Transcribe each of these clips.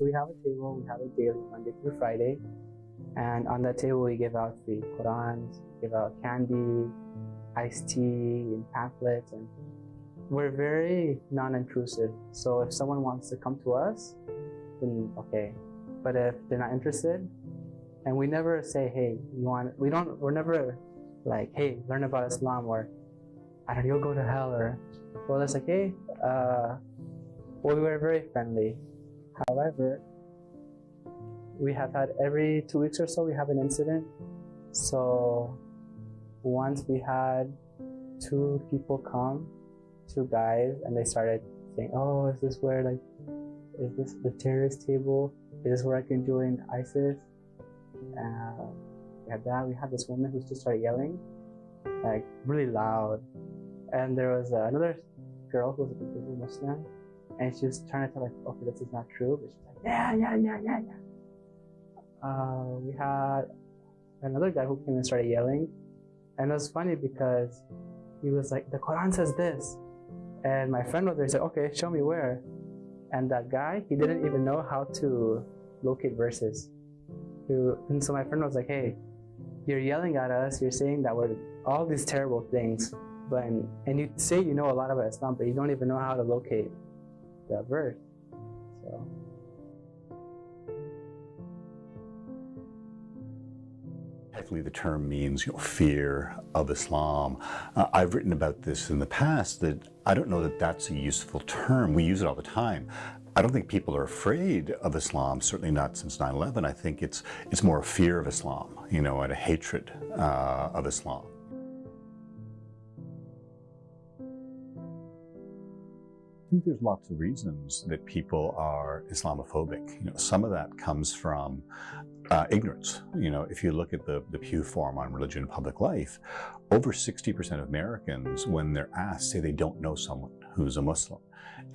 So we have a table, we have it daily, Monday through Friday. And on that table, we give out free Qurans, give out candy, iced tea, and pamphlets. And we're very non-intrusive. So if someone wants to come to us, then okay. But if they're not interested, and we never say, hey, you want, we don't, we're never like, hey, learn about Islam or I don't know, you'll go to hell or, well, it's like, hey, uh, well, we were very friendly. However, we have had every two weeks or so, we have an incident. So once we had two people come, two guys, and they started saying, oh, is this where like, is this the terrorist table? Is this where I can join ISIS? Uh, we had that. We had this woman who just started yelling, like really loud. And there was uh, another girl who was a Muslim, and she was trying to tell like, okay, this is not true, but she's like, yeah, yeah, yeah, yeah, yeah. Uh, we had another guy who came and started yelling, and it was funny because he was like, the Quran says this, and my friend was there said, okay, show me where. And that guy, he didn't even know how to locate verses. And so my friend was like, hey, you're yelling at us, you're saying that we're all these terrible things, but and you say you know a lot about Islam, but you don't even know how to locate the verse. So. Technically, the term means you know, fear of Islam. Uh, I've written about this in the past that I don't know that that's a useful term. We use it all the time. I don't think people are afraid of Islam, certainly not since 9-11. I think it's, it's more a fear of Islam, you know, and a hatred uh, of Islam. I think there's lots of reasons that people are Islamophobic. You know, some of that comes from uh, ignorance. You know, if you look at the, the Pew Forum on Religion and Public Life, over 60% of Americans, when they're asked, say they don't know someone who's a Muslim.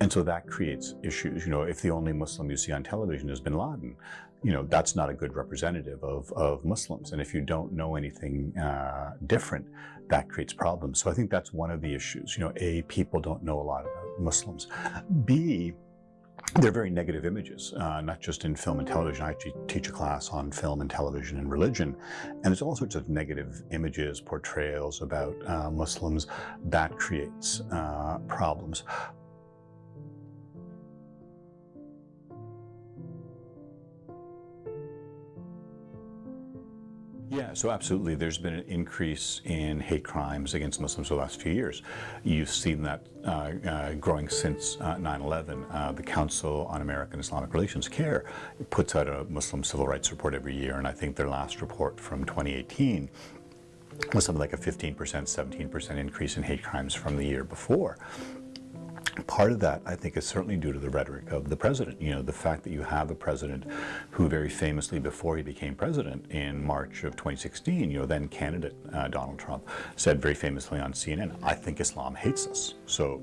And so that creates issues. You know, if the only Muslim you see on television is bin Laden, you know, that's not a good representative of, of Muslims. And if you don't know anything uh, different, that creates problems. So I think that's one of the issues. You know, A, people don't know a lot about Muslims. B, they're very negative images, uh, not just in film and television. I actually teach a class on film and television and religion, and there's all sorts of negative images, portrayals about uh, Muslims. That creates uh, problems. Yeah, so absolutely. There's been an increase in hate crimes against Muslims over the last few years. You've seen that uh, uh, growing since 9-11. Uh, uh, the Council on American Islamic Relations, CAIR puts out a Muslim civil rights report every year, and I think their last report from 2018 was something like a 15%, 17% increase in hate crimes from the year before. Part of that, I think, is certainly due to the rhetoric of the president. You know, the fact that you have a president who very famously, before he became president in March of 2016, you know, then candidate uh, Donald Trump said very famously on CNN, I think Islam hates us. So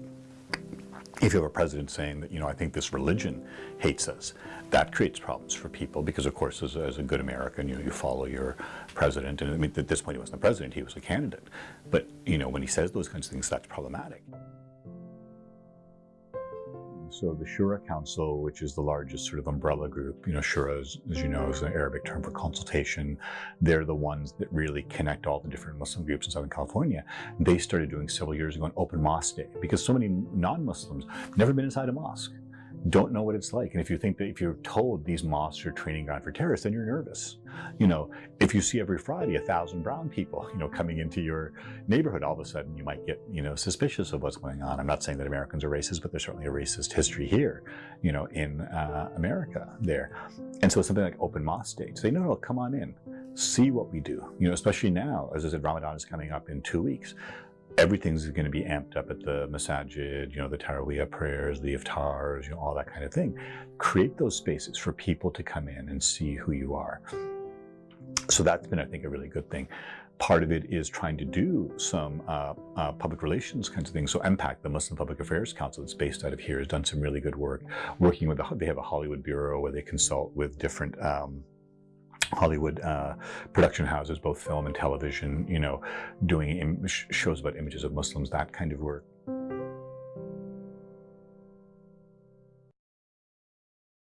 if you have a president saying that, you know, I think this religion hates us, that creates problems for people because, of course, as, as, a good American, you know, you follow your president. And I mean, at this point, he wasn't the president, he was a candidate. But, you know, when he says those kinds of things, that's problematic. So the Shura Council, which is the largest sort of umbrella group, you know, Shura, as, as you know, is an Arabic term for consultation. They're the ones that really connect all the different Muslim groups in Southern California. They started doing several years ago an open mosque day because so many non-Muslims never been inside a mosque don't know what it's like. And if you think that if you're told these mosques are training ground for terrorists, then you're nervous. You know, if you see every Friday a thousand brown people, you know, coming into your neighborhood, all of a sudden you might get, you know, suspicious of what's going on. I'm not saying that Americans are racist, but there's certainly a racist history here, you know, in uh, America there. And so something like open mosque day, say, no, no, come on in, see what we do, you know, especially now, as I said, Ramadan is coming up in two weeks everything's going to be amped up at the masajid, you know, the Taraweeh prayers, the iftars, you know, all that kind of thing. Create those spaces for people to come in and see who you are. So that's been, I think, a really good thing. Part of it is trying to do some uh, uh, public relations kinds of things. So MPAC, the Muslim Public Affairs Council that's based out of here, has done some really good work working with, the, they have a Hollywood bureau where they consult with different um, Hollywood uh, production houses, both film and television, you know, doing shows about images of Muslims, that kind of work.